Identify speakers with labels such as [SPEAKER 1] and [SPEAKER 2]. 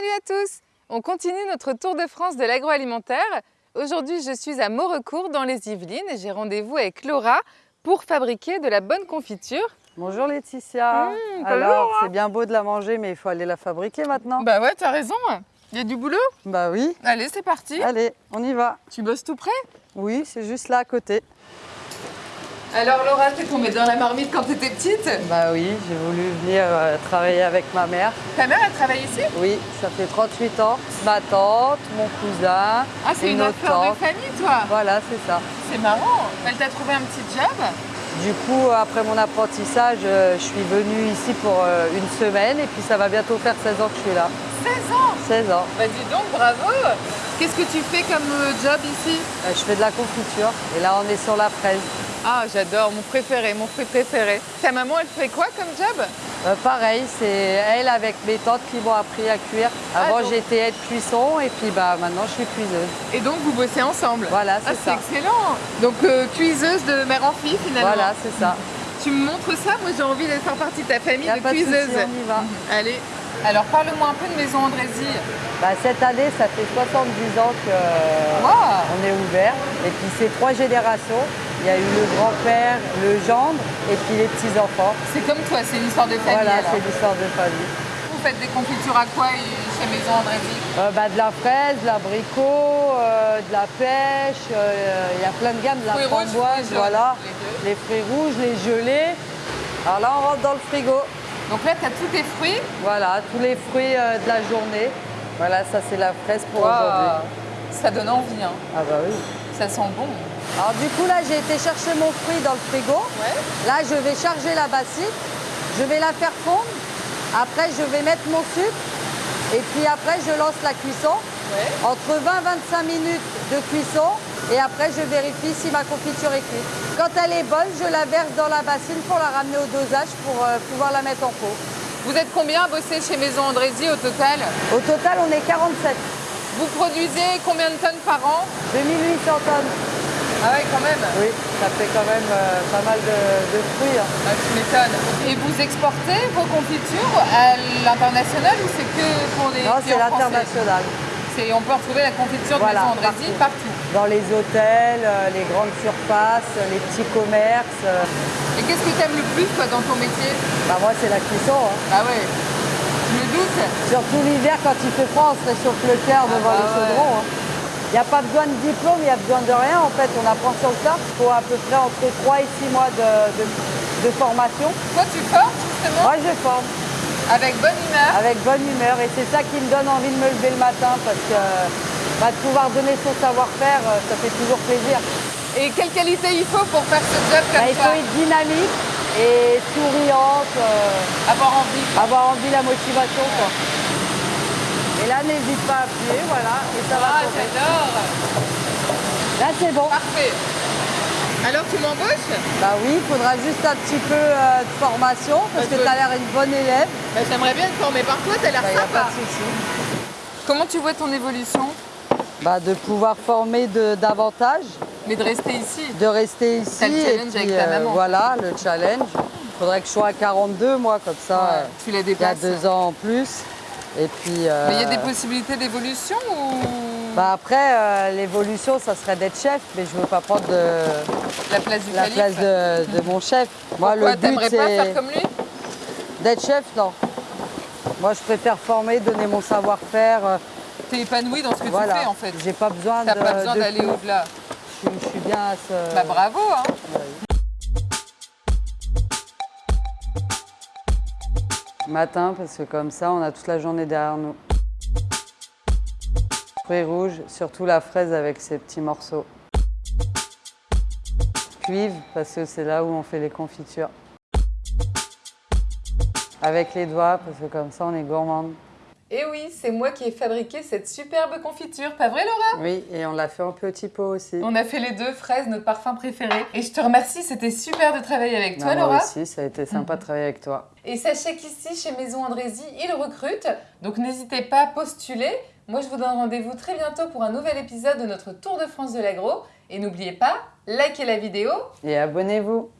[SPEAKER 1] Salut à tous On continue notre tour de France de l'agroalimentaire. Aujourd'hui, je suis à Maurecourt dans les Yvelines et j'ai rendez-vous avec Laura pour fabriquer de la bonne confiture.
[SPEAKER 2] Bonjour Laetitia.
[SPEAKER 1] Mmh,
[SPEAKER 2] Alors, c'est bien beau de la manger, mais il faut aller la fabriquer maintenant.
[SPEAKER 1] Bah ouais, t'as raison. Il y a du boulot
[SPEAKER 2] Bah oui.
[SPEAKER 1] Allez, c'est parti.
[SPEAKER 2] Allez, on y va.
[SPEAKER 1] Tu bosses tout près?
[SPEAKER 2] Oui, c'est juste là à côté.
[SPEAKER 1] Alors Laura, t'es tombée dans la marmite quand t'étais petite
[SPEAKER 2] Bah oui, j'ai voulu venir euh, travailler avec ma mère.
[SPEAKER 1] Ta mère, elle travaille ici
[SPEAKER 2] Oui, ça fait 38 ans. Ma tante, mon cousin,
[SPEAKER 1] Ah, c'est une
[SPEAKER 2] autre tante.
[SPEAKER 1] de famille, toi
[SPEAKER 2] Voilà, c'est ça.
[SPEAKER 1] C'est marrant. Elle t'a trouvé un petit job
[SPEAKER 2] Du coup, après mon apprentissage, euh, je suis venue ici pour euh, une semaine et puis ça va bientôt faire 16 ans que je suis là.
[SPEAKER 1] 16 ans
[SPEAKER 2] 16 ans.
[SPEAKER 1] Bah dis donc, bravo Qu'est-ce que tu fais comme job ici?
[SPEAKER 2] Je fais de la confiture et là on est sur la fraise.
[SPEAKER 1] Ah, j'adore, mon préféré, mon fruit préféré. Ta maman, elle fait quoi comme job?
[SPEAKER 2] Euh, pareil, c'est elle avec mes tantes qui m'ont appris à cuire. Avant
[SPEAKER 1] Ah, donc-
[SPEAKER 2] j'étais aide cuisson et puis bah maintenant je suis cuiseuse.
[SPEAKER 1] Et donc, vous bossez ensemble?
[SPEAKER 2] Voilà,
[SPEAKER 1] Ah,
[SPEAKER 2] c'est
[SPEAKER 1] c'est
[SPEAKER 2] ça.
[SPEAKER 1] excellent Donc, euh, cuiseuse de mère en fille, finalement.
[SPEAKER 2] Voilà, c'est ça.
[SPEAKER 1] Tu me montres ça? Moi, j'ai envie de faire partie de ta famille de
[SPEAKER 2] pas de souci,
[SPEAKER 1] cuiseuses.
[SPEAKER 2] on y va.
[SPEAKER 1] Allez. Alors, parle-moi un peu de Maison Andrézy.
[SPEAKER 2] Bah, cette année, ça fait 70 ans qu'on est ouvert. Et puis c'est trois générations. Il y a eu le grand-père, le gendre et puis les petits-enfants.
[SPEAKER 1] C'est comme toi, c'est une histoire de famille.
[SPEAKER 2] Voilà, c'est l'histoire de famille.
[SPEAKER 1] Vous faites des confitures à quoi euh, chez Maison Andrézy
[SPEAKER 2] Euh, bah, de la fraise, de l'abricot, euh, de la pêche, euh, il y a plein de gammes, de la
[SPEAKER 1] Fruits rouges,
[SPEAKER 2] framboise, voilà.
[SPEAKER 1] les
[SPEAKER 2] fruits rouges, les gelés. Alors là, on rentre dans le frigo.
[SPEAKER 1] Donc là, tu as tous tes fruits.
[SPEAKER 2] Voilà, tous les fruits euh, de la journée. Voilà, ça c'est la fraise pour aujourd'hui.
[SPEAKER 1] Ça donne envie, hein.
[SPEAKER 2] Ah bah oui.
[SPEAKER 1] Ça sent bon.
[SPEAKER 2] Alors du coup là, j'ai été chercher mon fruit dans le frigo.
[SPEAKER 1] Ouais.
[SPEAKER 2] Là, je vais charger la bassine. Je vais la faire fondre. Après, je vais mettre mon sucre. Et puis après, je lance la cuisson.
[SPEAKER 1] Ouais.
[SPEAKER 2] Entre 20 et 25 minutes de cuisson. Et après, je vérifie si ma confiture est cuite. Quand elle est bonne, je la verse dans la bassine pour la ramener au dosage pour euh, pouvoir la mettre en pot.
[SPEAKER 1] Vous êtes combien à bosser chez Maison Andrézy au total?
[SPEAKER 2] Au total, on est 47.
[SPEAKER 1] Vous produisez combien de tonnes par an
[SPEAKER 2] 2800 tonnes.
[SPEAKER 1] Ah ouais, quand même.
[SPEAKER 2] Oui, ça fait quand même euh, pas mal de, de fruits. hein.
[SPEAKER 1] Ah, tu m'étonnes. Et vous exportez vos confitures à l'international ou c'est que pour les
[SPEAKER 2] Non, c'est l'international.
[SPEAKER 1] C'est- On peut retrouver la confiture de
[SPEAKER 2] Voilà,
[SPEAKER 1] Maison Andrézy partout.
[SPEAKER 2] Dans les hôtels, euh, les grandes surfaces, les petits commerces. euh,
[SPEAKER 1] Et qu'est-ce que tu aimes le plus toi, dans ton métier?
[SPEAKER 2] Bah moi, c'est la cuisson. hein.
[SPEAKER 1] Ah ouais, je me doute.
[SPEAKER 2] Surtout l'hiver, quand il fait froid, on se réchauffe le cœur
[SPEAKER 1] Ah
[SPEAKER 2] devant
[SPEAKER 1] bah
[SPEAKER 2] le
[SPEAKER 1] ouais.
[SPEAKER 2] hein. Il n'y a pas besoin de diplôme, il n'y a besoin de rien. En fait, on apprend sur le tas. Il faut à peu près entre 3 et 6 mois de, de- de formation.
[SPEAKER 1] Toi, tu formes justement
[SPEAKER 2] Moi, je forme
[SPEAKER 1] avec bonne humeur.
[SPEAKER 2] avec bonne humeur. Et c'est ça qui me donne envie de me lever le matin parce que bah, de pouvoir donner son savoir-faire, euh, ça fait toujours plaisir.
[SPEAKER 1] Et quelle qualité il faut pour faire ce job comme
[SPEAKER 2] Bah, il
[SPEAKER 1] ça
[SPEAKER 2] faut être dynamique et souriante, euh,
[SPEAKER 1] Avoir envie.
[SPEAKER 2] avoir envie, la motivation. Quoi. Et là, n'hésite pas à appuyer, voilà, et ça va
[SPEAKER 1] Ah,
[SPEAKER 2] tomber.
[SPEAKER 1] j'adore.
[SPEAKER 2] Là, c'est bon.
[SPEAKER 1] Parfait. Alors, tu m'embauches?
[SPEAKER 2] Bah oui, il faudra juste un petit peu euh, de formation parce
[SPEAKER 1] Bah,
[SPEAKER 2] que tu as l'air une bonne élève.
[SPEAKER 1] bah, J'aimerais bien être formée par toi, t'as l'air
[SPEAKER 2] Il n'y a
[SPEAKER 1] sympa.
[SPEAKER 2] pas de souci.
[SPEAKER 1] Comment tu vois ton évolution?
[SPEAKER 2] Bah, de pouvoir former de, davantage,
[SPEAKER 1] Mais de rester ici.
[SPEAKER 2] de rester ici.
[SPEAKER 1] Le
[SPEAKER 2] et
[SPEAKER 1] challenge
[SPEAKER 2] puis,
[SPEAKER 1] avec ta maman.
[SPEAKER 2] Voilà, le challenge. Il faudrait que je sois à 42, moi, comme ça.
[SPEAKER 1] Ouais,
[SPEAKER 2] euh,
[SPEAKER 1] tu la
[SPEAKER 2] il y a
[SPEAKER 1] dépasses.
[SPEAKER 2] deux ans en plus. Et puis. euh,
[SPEAKER 1] Mais il y a des possibilités d'évolution ou?
[SPEAKER 2] Bah après, euh, l'évolution, ça serait d'être chef, mais je veux pas prendre de,
[SPEAKER 1] la place du
[SPEAKER 2] la
[SPEAKER 1] calife
[SPEAKER 2] place de, de mon chef. Moi,
[SPEAKER 1] Pourquoi
[SPEAKER 2] le but,
[SPEAKER 1] pas faire
[SPEAKER 2] c'est
[SPEAKER 1] comme lui?
[SPEAKER 2] d'être chef, non. Moi, je préfère former, donner mon savoir-faire. Euh,
[SPEAKER 1] T'es épanoui dans ce que
[SPEAKER 2] voilà.
[SPEAKER 1] tu fais en fait.
[SPEAKER 2] J'ai pas besoin
[SPEAKER 1] T'as pas besoin d'aller au-delà.
[SPEAKER 2] Je, suis- je suis bien à ce.
[SPEAKER 1] Bah bravo hein
[SPEAKER 2] Matin, parce que comme ça, on a toute la journée derrière nous. Fruits rouges, surtout la fraise avec ses petits morceaux. Cuivre, parce que c'est là où on fait les confitures. Avec les doigts, parce que comme ça, on est gourmande.
[SPEAKER 1] Et oui, c'est moi qui ai fabriqué cette superbe confiture, pas vrai Laura?
[SPEAKER 2] Oui, et on l'a fait en petit pot aussi.
[SPEAKER 1] On a fait les deux fraises, notre parfum préféré. Et je te remercie, c'était super de travailler avec toi
[SPEAKER 2] Non, moi
[SPEAKER 1] Laura.
[SPEAKER 2] aussi, ça a été sympa de travailler avec toi.
[SPEAKER 1] Et sachez qu'ici, chez Maison Andrézy, ils recrutent. Donc n'hésitez pas à postuler. Moi, je vous donne rendez-vous très bientôt pour un nouvel épisode de notre Tour de France de l'agro. Et n'oubliez pas, likez la vidéo
[SPEAKER 2] Et abonnez-vous